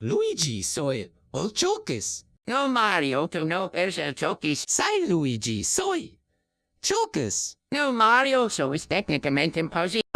Luigi soy, ol chokes. No Mario, tu no eres el chokes. Sai Luigi soy. chokes. No Mario, so es técnicamente imposible.